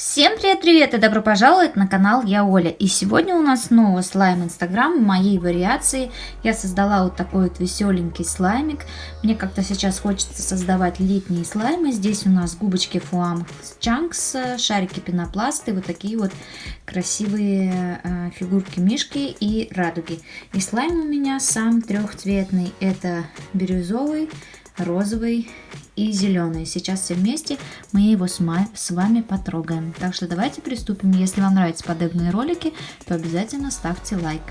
Всем привет-привет и добро пожаловать на канал Я Оля. И сегодня у нас снова слайм Инстаграм моей вариации. Я создала вот такой вот веселенький слаймик. Мне как-то сейчас хочется создавать летние слаймы. Здесь у нас губочки Фуам Чанкс, шарики пенопласты, вот такие вот красивые э, фигурки мишки и радуги. И слайм у меня сам трехцветный. Это бирюзовый, розовый и зеленый. Сейчас все вместе мы его с вами потрогаем. Так что давайте приступим. Если вам нравятся подобные ролики, то обязательно ставьте лайк.